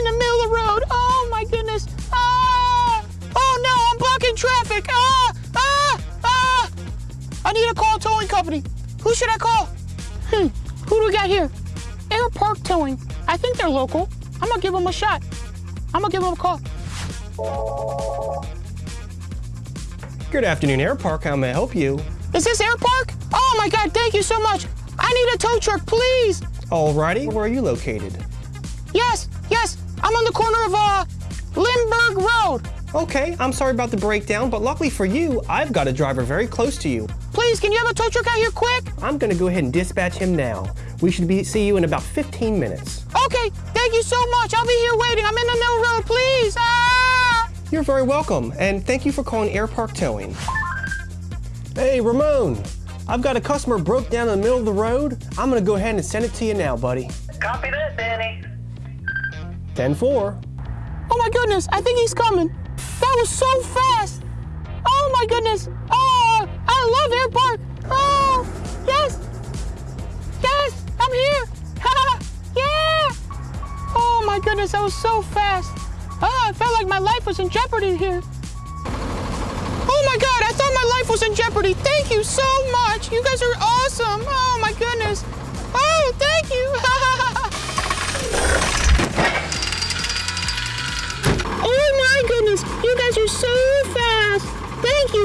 in the middle of the road. Oh my goodness. Ah! Oh no, I'm blocking traffic. Ah! Ah! Ah! I need to call a towing company. Who should I call? Hmm. Who do we got here? Air Park Towing. I think they're local. I'm gonna give them a shot. I'm gonna give them a call. Good afternoon, Air Park. How may I help you? Is this Air Park? Oh my God! Thank you so much. I need a tow truck, please. Alrighty, where are you located? Yes, yes. I'm on the corner of uh Lindbergh Road. Okay, I'm sorry about the breakdown, but luckily for you, I've got a driver very close to you. Please, can you have a tow truck out here quick? I'm gonna go ahead and dispatch him now. We should be see you in about 15 minutes. Okay, thank you so much. I'll be here waiting. I'm in the middle road, please. Ah! You're very welcome, and thank you for calling Air Park Towing. Hey, Ramon, I've got a customer broke down in the middle of the road. I'm gonna go ahead and send it to you now, buddy. Copy that, Danny. 10-4. Oh my goodness, I think he's coming. That was so fast. Oh my goodness. Oh, I love Air Park. Oh, yes. Yes, I'm here. yeah. Oh my goodness, that was so fast. Ah, oh, I felt like my life was in jeopardy here. Oh my God, I thought my life was in jeopardy. Thank you so much. You guys are so fast. Thank you.